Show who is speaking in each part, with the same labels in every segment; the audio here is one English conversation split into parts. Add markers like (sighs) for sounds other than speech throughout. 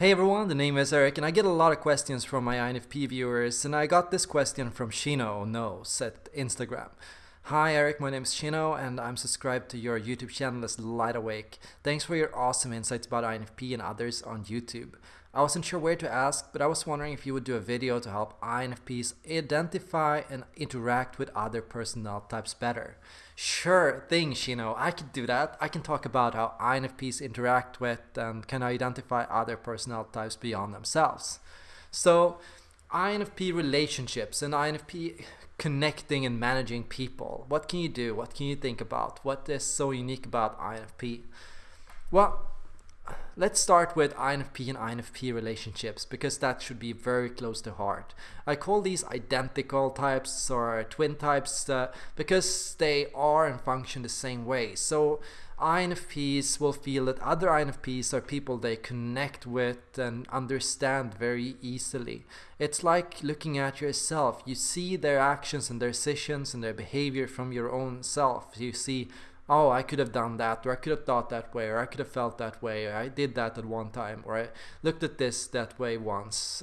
Speaker 1: Hey everyone, the name is Eric and I get a lot of questions from my INFP viewers and I got this question from Shino Knows at Instagram. Hi Eric, my name is Shino and I'm subscribed to your YouTube channel as Light Awake. Thanks for your awesome insights about INFP and others on YouTube. I wasn't sure where to ask, but I was wondering if you would do a video to help INFPs identify and interact with other personality types better. Sure thing, Shino, I could do that. I can talk about how INFPs interact with and can identify other personality types beyond themselves. So, INFP relationships and INFP connecting and managing people. What can you do? What can you think about? What is so unique about INFP? Well, let's start with INFP and INFP relationships because that should be very close to heart. I call these identical types or twin types uh, because they are and function the same way. So INFPs will feel that other INFPs are people they connect with and understand very easily. It's like looking at yourself. You see their actions and their decisions and their behavior from your own self. You see oh, I could have done that, or I could have thought that way, or I could have felt that way, or I did that at one time, or I looked at this that way once.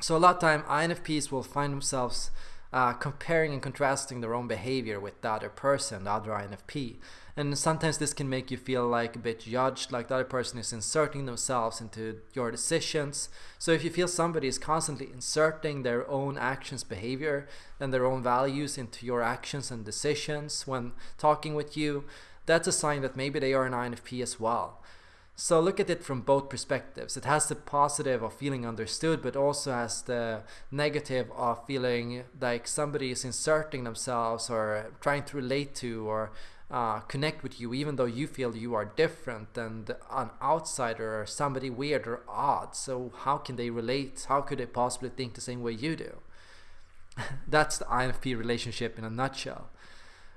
Speaker 1: So a lot of time INFPs will find themselves uh, comparing and contrasting their own behavior with the other person, the other INFP. And sometimes this can make you feel like a bit judged, like the other person is inserting themselves into your decisions. So if you feel somebody is constantly inserting their own actions, behavior, and their own values into your actions and decisions when talking with you, that's a sign that maybe they are an INFP as well. So look at it from both perspectives. It has the positive of feeling understood, but also has the negative of feeling like somebody is inserting themselves or trying to relate to or uh, connect with you, even though you feel you are different and an outsider or somebody weird or odd. So how can they relate? How could they possibly think the same way you do? That's the INFP relationship in a nutshell.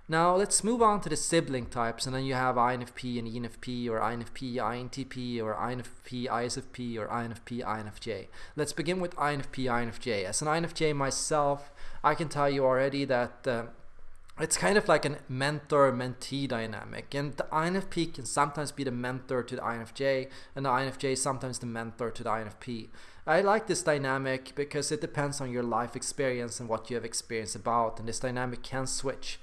Speaker 1: Now let's move on to the sibling types and then you have INFP and ENFP or INFP INTP or INFP ISFP or INFP INFJ. Let's begin with INFP INFJ. As an INFJ myself, I can tell you already that uh, it's kind of like a mentor-mentee dynamic and the INFP can sometimes be the mentor to the INFJ and the INFJ sometimes the mentor to the INFP. I like this dynamic because it depends on your life experience and what you have experienced about and this dynamic can switch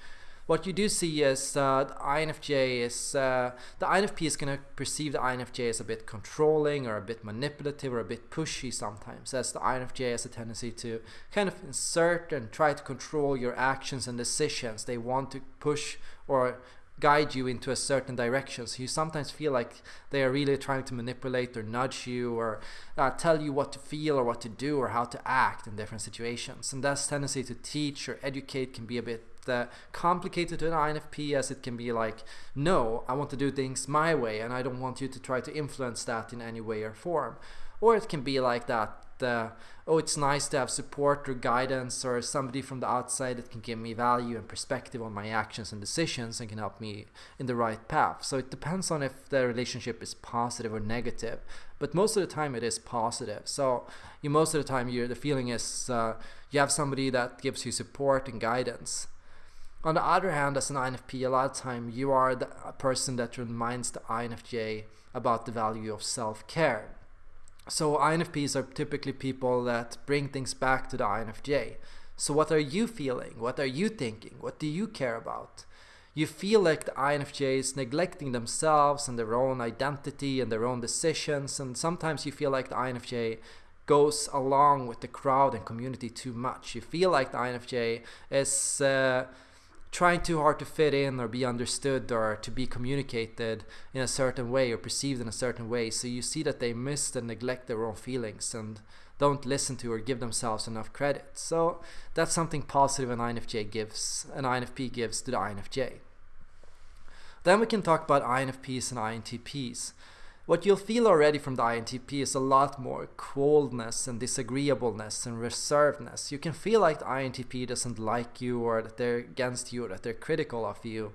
Speaker 1: what you do see is uh, the INFJ is uh, the INFP is going to perceive the INFJ as a bit controlling or a bit manipulative or a bit pushy sometimes. As the INFJ has a tendency to kind of insert and try to control your actions and decisions. They want to push or guide you into a certain direction. So you sometimes feel like they are really trying to manipulate or nudge you or uh, tell you what to feel or what to do or how to act in different situations. And that tendency to teach or educate can be a bit uh, complicated to an INFP as it can be like, no, I want to do things my way and I don't want you to try to influence that in any way or form. Or it can be like that, uh, oh, it's nice to have support or guidance or somebody from the outside that can give me value and perspective on my actions and decisions and can help me in the right path. So it depends on if the relationship is positive or negative. But most of the time it is positive. So you most of the time you the feeling is uh, you have somebody that gives you support and guidance. On the other hand, as an INFP, a lot of time you are the person that reminds the INFJ about the value of self-care. So INFPs are typically people that bring things back to the INFJ. So what are you feeling? What are you thinking? What do you care about? You feel like the INFJ is neglecting themselves and their own identity and their own decisions and sometimes you feel like the INFJ goes along with the crowd and community too much. You feel like the INFJ is uh, trying too hard to fit in or be understood or to be communicated in a certain way or perceived in a certain way. So you see that they miss and neglect their own feelings and don't listen to or give themselves enough credit. So that's something positive an INFJ gives, an INFP gives to the INFJ. Then we can talk about INFPs and INTPs. What you'll feel already from the INTP is a lot more coldness and disagreeableness and reservedness. You can feel like the INTP doesn't like you or that they're against you or that they're critical of you.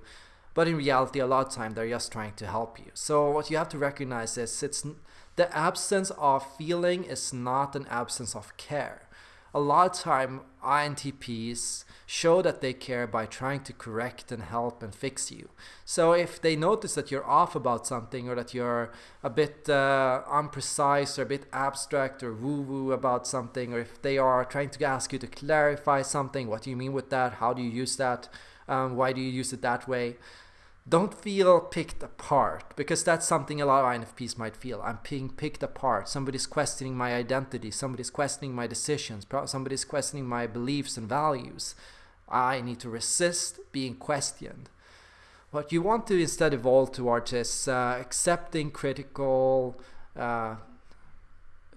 Speaker 1: But in reality, a lot of time they're just trying to help you. So what you have to recognize is it's the absence of feeling is not an absence of care. A lot of time INTPs show that they care by trying to correct and help and fix you. So if they notice that you're off about something or that you're a bit uh, unprecise or a bit abstract or woo-woo about something or if they are trying to ask you to clarify something, what do you mean with that? How do you use that? Um, why do you use it that way? Don't feel picked apart because that's something a lot of INFPs might feel. I'm being picked apart. Somebody's questioning my identity. Somebody's questioning my decisions. Somebody's questioning my beliefs and values. I need to resist being questioned. What you want to instead evolve towards is uh, accepting critical uh,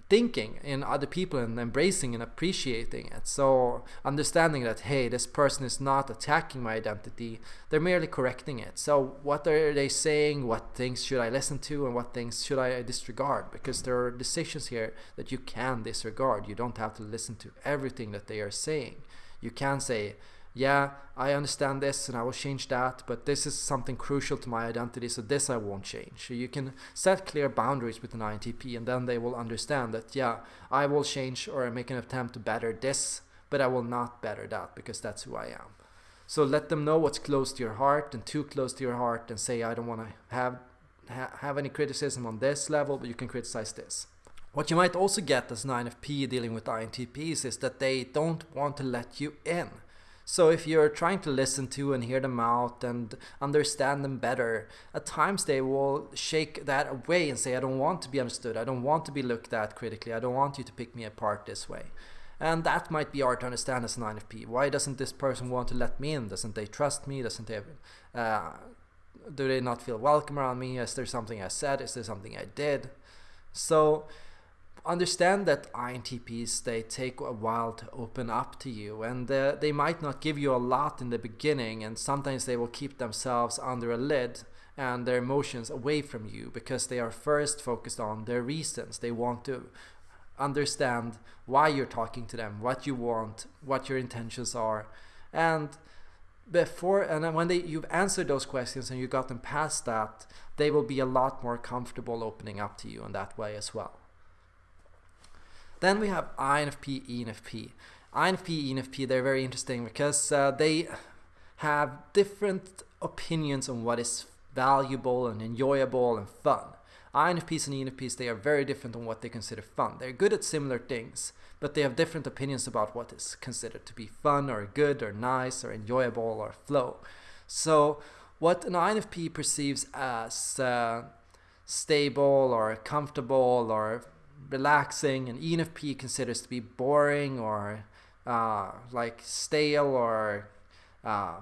Speaker 1: thinking in other people and embracing and appreciating it. So understanding that hey, this person is not attacking my identity, they're merely correcting it. So what are they saying? What things should I listen to and what things should I disregard? Because there are decisions here that you can disregard. You don't have to listen to everything that they are saying. You can say, yeah, I understand this and I will change that, but this is something crucial to my identity, so this I won't change. So you can set clear boundaries with an INTP and then they will understand that, yeah, I will change or make an attempt to better this, but I will not better that because that's who I am. So let them know what's close to your heart and too close to your heart and say, I don't want to have, ha have any criticism on this level, but you can criticize this. What you might also get as an INFP dealing with INTPs is that they don't want to let you in. So if you're trying to listen to and hear them out and understand them better, at times they will shake that away and say, I don't want to be understood. I don't want to be looked at critically. I don't want you to pick me apart this way. And that might be hard to understand as an INFP. Why doesn't this person want to let me in? Doesn't they trust me? Doesn't they, uh, do they not feel welcome around me? Is there something I said? Is there something I did? So understand that INTPs they take a while to open up to you and uh, they might not give you a lot in the beginning and sometimes they will keep themselves under a lid and their emotions away from you because they are first focused on their reasons. They want to understand why you're talking to them what you want what your intentions are. And before and when they you've answered those questions and you got them past that they will be a lot more comfortable opening up to you in that way as well then we have INFP, ENFP. INFP, ENFP, they're very interesting because uh, they have different opinions on what is valuable and enjoyable and fun. INFPs and ENFPs, they are very different on what they consider fun. They're good at similar things, but they have different opinions about what is considered to be fun or good or nice or enjoyable or flow. So what an INFP perceives as uh, stable or comfortable or relaxing and ENFP considers to be boring or uh, like stale or uh,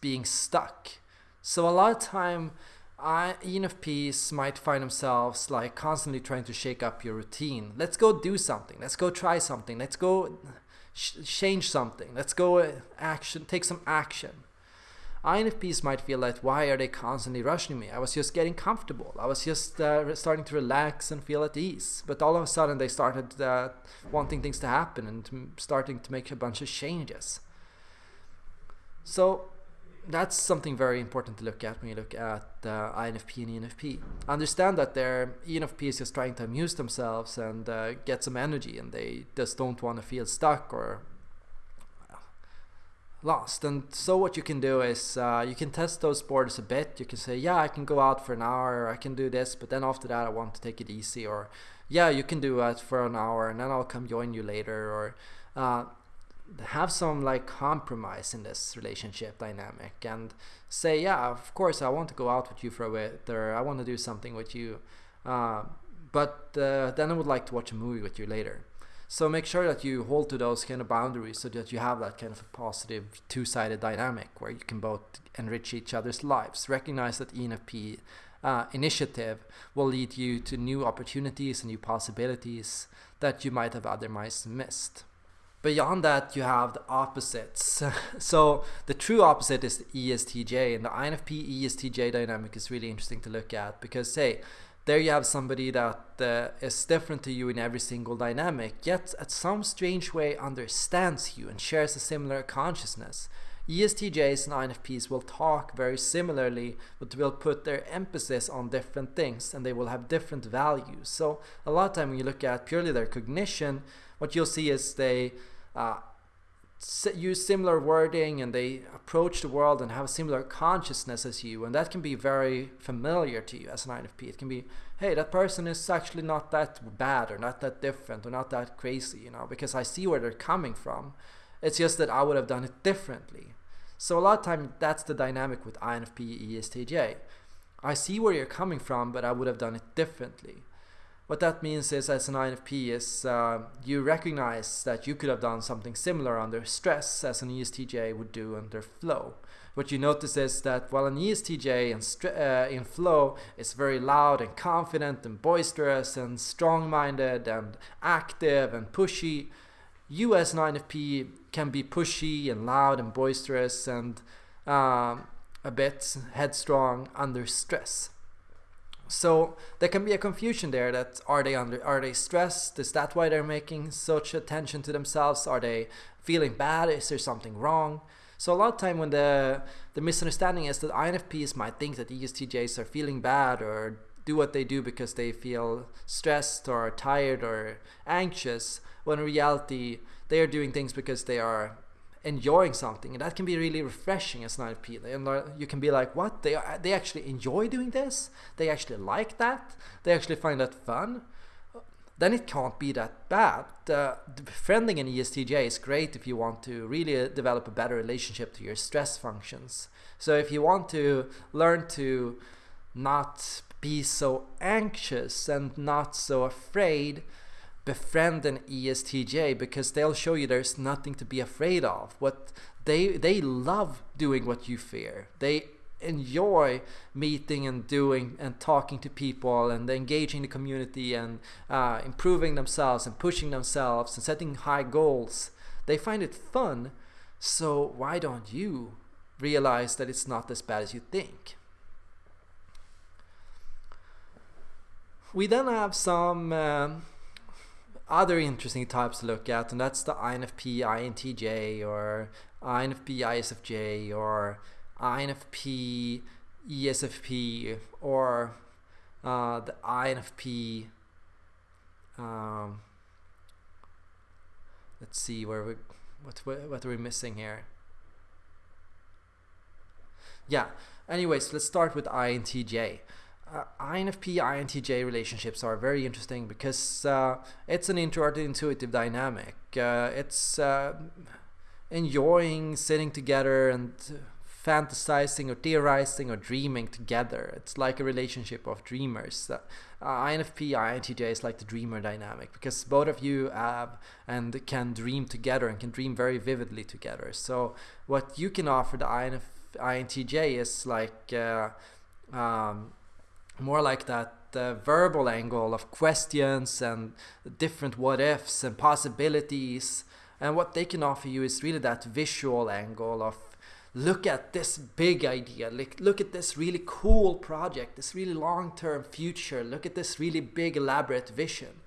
Speaker 1: being stuck. So a lot of time I, ENFPs might find themselves like constantly trying to shake up your routine. Let's go do something. Let's go try something. Let's go change something. Let's go uh, action, take some action. INFPs might feel like, why are they constantly rushing me? I was just getting comfortable. I was just uh, starting to relax and feel at ease. But all of a sudden, they started uh, wanting things to happen and starting to make a bunch of changes. So that's something very important to look at when you look at uh, INFP and ENFP. Understand that their ENFP is just trying to amuse themselves and uh, get some energy, and they just don't want to feel stuck or lost. And so what you can do is uh, you can test those borders a bit. You can say, yeah, I can go out for an hour, I can do this, but then after that I want to take it easy. Or yeah, you can do it for an hour and then I'll come join you later. Or uh, have some like compromise in this relationship dynamic and say, yeah, of course I want to go out with you for a bit or I want to do something with you. Uh, but uh, then I would like to watch a movie with you later. So make sure that you hold to those kind of boundaries so that you have that kind of a positive two-sided dynamic where you can both enrich each other's lives. Recognize that ENFP uh, initiative will lead you to new opportunities and new possibilities that you might have otherwise missed. Beyond that, you have the opposites. (laughs) so the true opposite is the ESTJ, and the INFP ESTJ dynamic is really interesting to look at because, say, there you have somebody that uh, is different to you in every single dynamic, yet at some strange way understands you and shares a similar consciousness. ESTJs and INFPs will talk very similarly, but will put their emphasis on different things and they will have different values. So a lot of time when you look at purely their cognition, what you'll see is they uh, use similar wording and they approach the world and have a similar consciousness as you and that can be very familiar to you as an INFP. It can be, hey, that person is actually not that bad or not that different or not that crazy, you know, because I see where they're coming from. It's just that I would have done it differently. So a lot of time that's the dynamic with INFP ESTJ. I see where you're coming from, but I would have done it differently. What that means is, as an INFP, is uh, you recognize that you could have done something similar under stress as an ESTJ would do under flow. What you notice is that while an ESTJ in, uh, in flow is very loud and confident and boisterous and strong-minded and active and pushy, you as an INFP can be pushy and loud and boisterous and um, a bit headstrong under stress. So there can be a confusion there that are they under are they stressed? Is that why they're making such attention to themselves? Are they feeling bad? Is there something wrong? So a lot of time when the the misunderstanding is that INFPs might think that ESTJs are feeling bad or do what they do because they feel stressed or tired or anxious when in reality they are doing things because they are enjoying something and that can be really refreshing as an INFP and you can be like what? They they actually enjoy doing this? They actually like that? They actually find that fun? Then it can't be that bad. Uh, befriending an ESTJ is great if you want to really develop a better relationship to your stress functions. So if you want to learn to not be so anxious and not so afraid befriend an ESTJ because they'll show you there's nothing to be afraid of. What they they love doing what you fear. They enjoy meeting and doing and talking to people and engaging the community and uh, improving themselves and pushing themselves and setting high goals. They find it fun. So why don't you realize that it's not as bad as you think? We then have some. Um, other interesting types to look at, and that's the INFP INTJ or INFP ISFJ or INFP ESFP or uh, the INFP. Um, let's see where we what what are we missing here. Yeah. Anyways, let's start with INTJ uh, INFP INTJ relationships are very interesting because uh, it's an introvert intuitive dynamic. Uh, it's uh, enjoying sitting together and fantasizing or theorizing or dreaming together. It's like a relationship of dreamers. Uh, INFP INTJ is like the dreamer dynamic because both of you have and can dream together and can dream very vividly together. So what you can offer the INF, INTJ is like uh, um, more like that uh, verbal angle of questions and different what ifs and possibilities. And what they can offer you is really that visual angle of look at this big idea, look, look at this really cool project, this really long term future, look at this really big elaborate vision.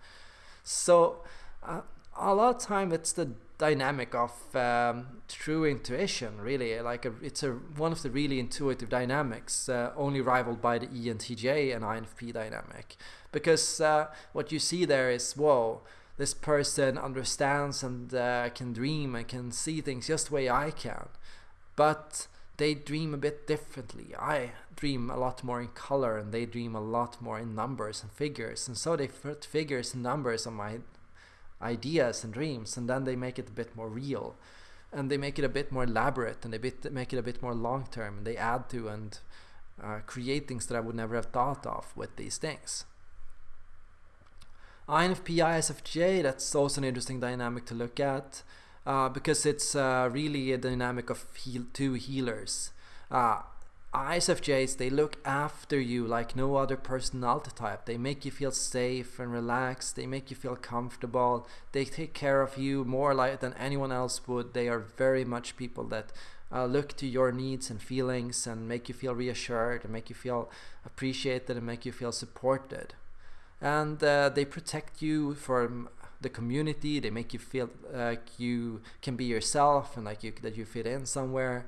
Speaker 1: So, uh, a lot of time it's the dynamic of um, true intuition really. Like a, it's a one of the really intuitive dynamics uh, only rivaled by the ENTJ and INFP dynamic. Because uh, what you see there is whoa this person understands and uh, can dream and can see things just the way I can. But they dream a bit differently. I dream a lot more in color and they dream a lot more in numbers and figures. And so they put figures and numbers on my ideas and dreams and then they make it a bit more real and they make it a bit more elaborate and they bit, make it a bit more long term and they add to and uh, create things that I would never have thought of with these things. INFP ISFJ, that's also an interesting dynamic to look at uh, because it's uh, really a dynamic of heal two healers. Uh, ISFJs, they look after you like no other personality type. They make you feel safe and relaxed. They make you feel comfortable. They take care of you more like than anyone else would. They are very much people that uh, look to your needs and feelings and make you feel reassured and make you feel appreciated and make you feel supported. And uh, they protect you from the community. They make you feel like you can be yourself and like you that you fit in somewhere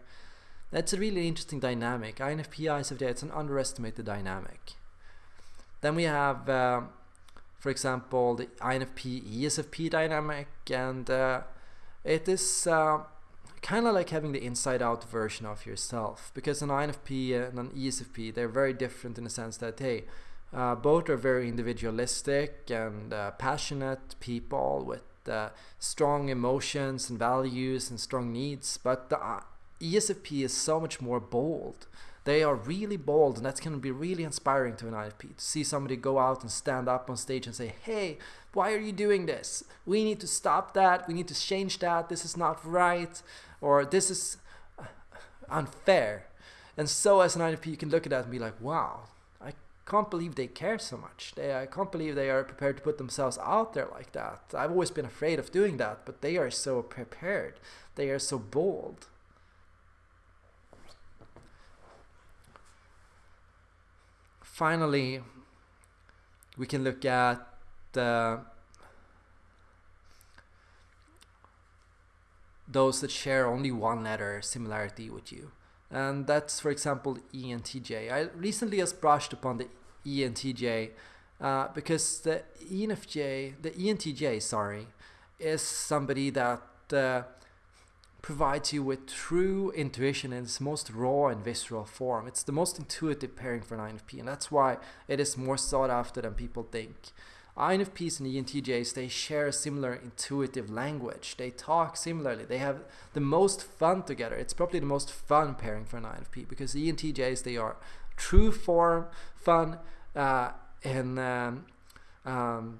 Speaker 1: that's a really interesting dynamic. INFP ISFJ, it's an underestimated dynamic. Then we have uh, for example, the INFP ESFP dynamic, and uh, it is uh, kind of like having the inside out version of yourself because an INFP and an ESFP they're very different in the sense that hey uh, both are very individualistic and uh, passionate people with uh, strong emotions and values and strong needs but the ESFP is so much more bold. They are really bold and that can be really inspiring to an INFP to see somebody go out and stand up on stage and say hey why are you doing this? We need to stop that. We need to change that. This is not right or this is (sighs) unfair. And so as an INFP you can look at that and be like wow I can't believe they care so much. They, I can't believe they are prepared to put themselves out there like that. I've always been afraid of doing that but they are so prepared. They are so bold finally, we can look at uh, those that share only one letter similarity with you. And that's, for example, ENTJ. I recently just brushed upon the ENTJ uh, because the ENFJ, the ENTJ, sorry, is somebody that uh, provides you with true intuition in its most raw and visceral form. It's the most intuitive pairing for an INFP, and that's why it is more sought after than people think. INFPs and ENTJs, they share a similar intuitive language. They talk similarly. They have the most fun together. It's probably the most fun pairing for an INFP because ENTJs, they are true form, fun, uh, and um, um,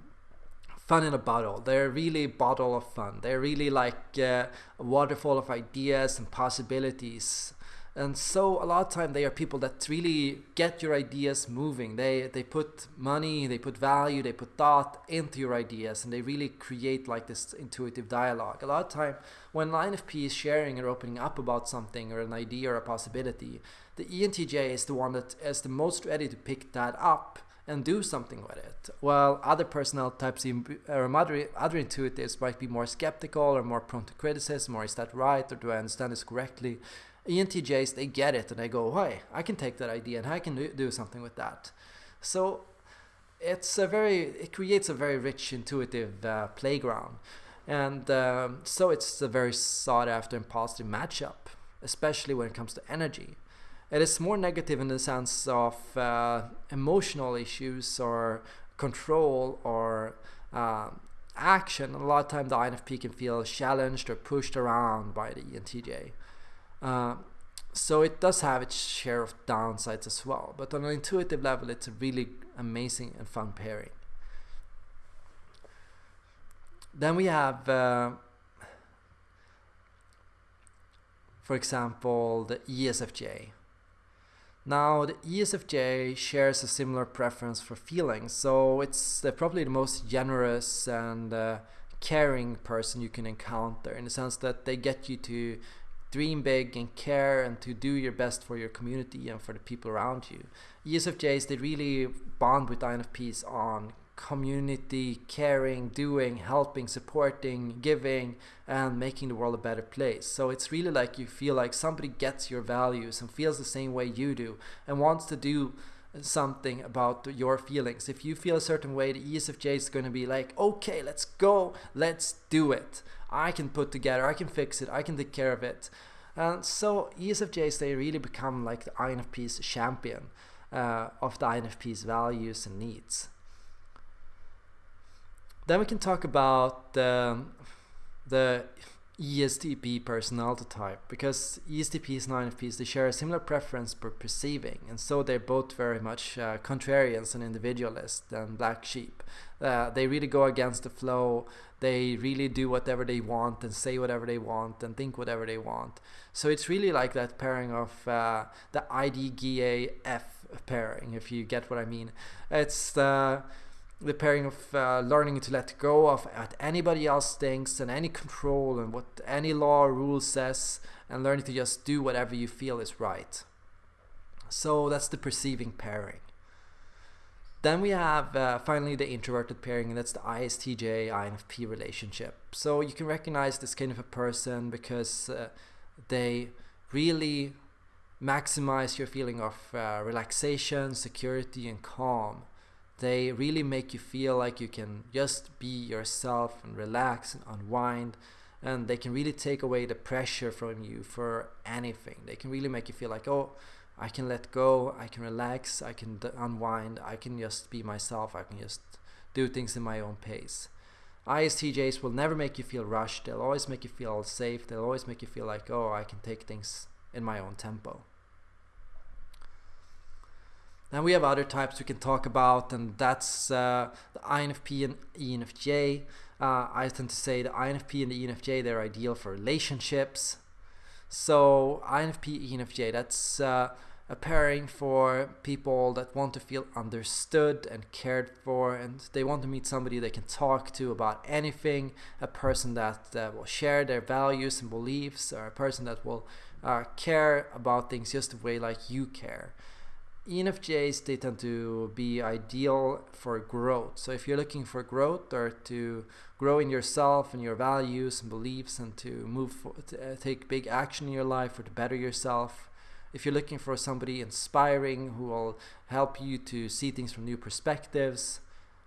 Speaker 1: fun in a bottle. They're really a bottle of fun. They're really like uh, a waterfall of ideas and possibilities. And so a lot of time they are people that really get your ideas moving. They they put money, they put value, they put thought into your ideas, and they really create like this intuitive dialogue. A lot of time when an INFP is sharing or opening up about something or an idea or a possibility, the ENTJ is the one that is the most ready to pick that up and do something with it. While other personality types or other, other intuitives might be more skeptical or more prone to criticism or is that right or do I understand this correctly? ENTJs, they get it and they go, hey, I can take that idea and I can do, do something with that. So it's a very, it creates a very rich intuitive uh, playground. And um, so it's a very sought after and positive matchup, especially when it comes to energy it is more negative in the sense of uh, emotional issues or control or uh, action. A lot of time the INFP can feel challenged or pushed around by the ENTJ. Uh, so it does have its share of downsides as well. But on an intuitive level, it's a really amazing and fun pairing. Then we have, uh, for example, the ESFJ. Now, the ESFJ shares a similar preference for feelings, so it's uh, probably the most generous and uh, caring person you can encounter in the sense that they get you to dream big and care and to do your best for your community and for the people around you. ESFJs, they really bond with INFPs on community, caring, doing, helping, supporting, giving, and making the world a better place. So it's really like you feel like somebody gets your values and feels the same way you do and wants to do something about your feelings. If you feel a certain way, the ESFJ is going to be like, okay, let's go, let's do it. I can put together, I can fix it, I can take care of it. And so ESFJs, they really become like the INFP's champion uh, of the INFP's values and needs. Then we can talk about the, the ESTP personality type because ESTPs and INFPs they share a similar preference for perceiving and so they're both very much uh, contrarians and individualists and black sheep. Uh, they really go against the flow. They really do whatever they want and say whatever they want and think whatever they want. So it's really like that pairing of uh, the IDGAF pairing, if you get what I mean. It's the the pairing of uh, learning to let go of what anybody else thinks and any control and what any law or rule says and learning to just do whatever you feel is right. So that's the perceiving pairing. Then we have uh, finally the introverted pairing, and that's the ISTJ INFP relationship. So you can recognize this kind of a person because uh, they really maximize your feeling of uh, relaxation, security, and calm They really make you feel like you can just be yourself and relax and unwind. And they can really take away the pressure from you for anything. They can really make you feel like, oh, I can let go, I can relax, I can unwind, I can just be myself, I can just do things in my own pace. ISTJs will never make you feel rushed, they'll always make you feel safe, they'll always make you feel like, oh, I can take things in my own tempo. Then we have other types we can talk about, and that's uh, the INFP and ENFJ. Uh, I tend to say the INFP and the ENFJ they're ideal for relationships. So INFP ENFJ that's uh, a pairing for people that want to feel understood and cared for, and they want to meet somebody they can talk to about anything. A person that uh, will share their values and beliefs, or a person that will uh, care about things just the way like you care. ENFJs they tend to be ideal for growth. So if you're looking for growth or to grow in yourself and your values and beliefs and to move for, to, uh, take big action in your life or to better yourself, if you're looking for somebody inspiring who will help you to see things from new perspectives,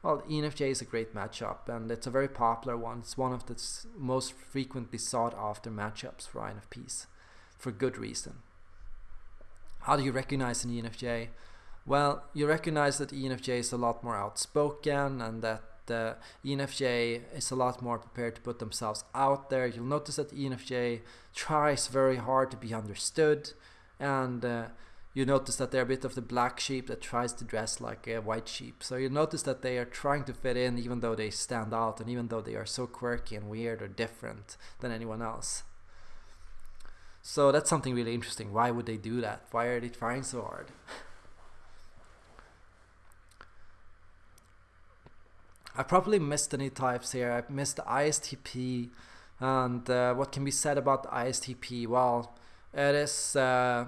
Speaker 1: well, ENFJ is a great matchup and it's a very popular one. It's one of the most frequently sought after matchups for INFPs for good reason. How do you recognize an ENFJ? Well, you recognize that ENFJ is a lot more outspoken and that the ENFJ is a lot more prepared to put themselves out there. You'll notice that ENFJ tries very hard to be understood and uh, you notice that they're a bit of the black sheep that tries to dress like a white sheep. So you notice that they are trying to fit in even though they stand out and even though they are so quirky and weird or different than anyone else. So that's something really interesting. Why would they do that? Why are they trying so hard? (laughs) I probably missed any types here. I missed the ISTP. And uh, what can be said about the ISTP? Well, it is uh,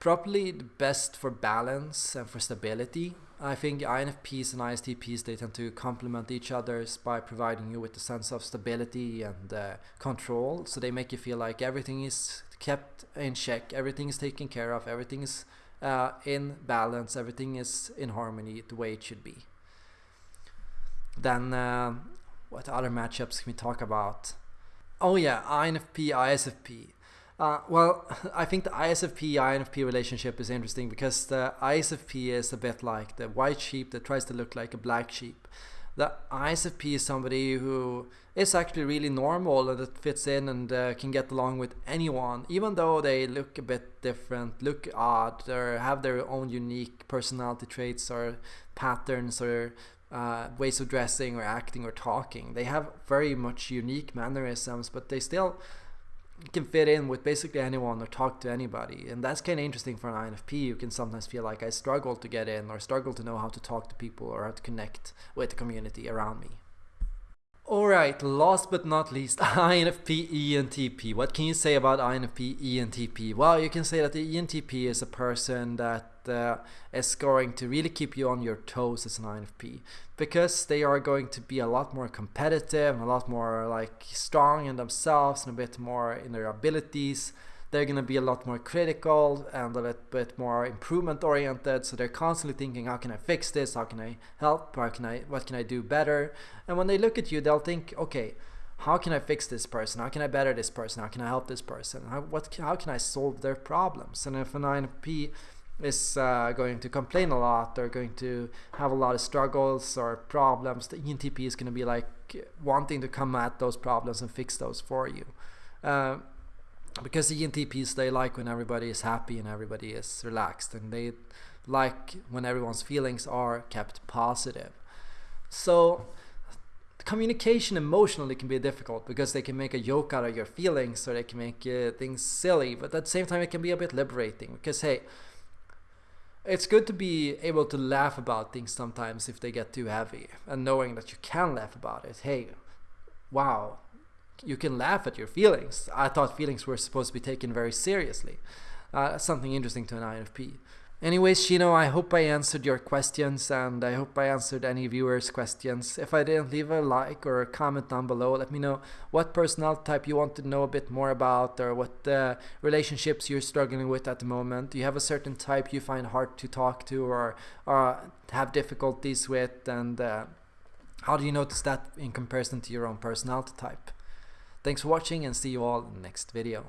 Speaker 1: probably the best for balance and for stability. I think INFPs and ISTPs they tend to complement each other by providing you with a sense of stability and uh, control. So they make you feel like everything is kept in check, everything is taken care of, everything is uh, in balance, everything is in harmony the way it should be. Then uh, what other matchups can we talk about? Oh yeah, INFP, ISFP. Uh, well, (laughs) I think the ISFP INFP relationship is interesting because the ISFP is a bit like the white sheep that tries to look like a black sheep. The ISFP is somebody who is actually really normal and that fits in and uh, can get along with anyone, even though they look a bit different, look odd, or have their own unique personality traits or patterns or uh, ways of dressing or acting or talking. They have very much unique mannerisms, but they still can fit in with basically anyone or talk to anybody. And that's kind of interesting for an INFP. You can sometimes feel like I struggle to get in or struggle to know how to talk to people or how to connect with the community around me. Alright, last but not least, (laughs) INFP ENTP. What can you say about INFP ENTP? Well, you can say that the ENTP is a person that uh, is going to really keep you on your toes as an INFP because they are going to be a lot more competitive and a lot more like strong in themselves and a bit more in their abilities. They're going to be a lot more critical and a little bit more improvement oriented. So they're constantly thinking how can i fix this? How can i help? How can i what can i do better? And when they look at you they'll think okay how can i fix this person? How can i better this person? How can i help this person? How, what how can i solve their problems? And if an INFP is uh, going to complain a lot or going to have a lot of struggles or problems the ENTP is going to be like wanting to come at those problems and fix those for you. Uh, because the ENTPs they like when everybody is happy and everybody is relaxed and they like when everyone's feelings are kept positive. So communication emotionally can be difficult because they can make a joke out of your feelings or they can make uh, things silly but at the same time it can be a bit liberating because hey it's good to be able to laugh about things sometimes if they get too heavy and knowing that you can laugh about it hey wow you can laugh at your feelings. I thought feelings were supposed to be taken very seriously. Uh, something interesting to an INFP. Anyways, Shino, I hope I answered your questions and I hope I answered any viewers' questions. If I didn't, leave a like or a comment down below. Let me know what personality type you want to know a bit more about or what uh, relationships you're struggling with at the moment. Do you have a certain type you find hard to talk to or, or have difficulties with? And uh, how do you notice that in comparison to your own personality type? Thanks for watching and see you all in the next video.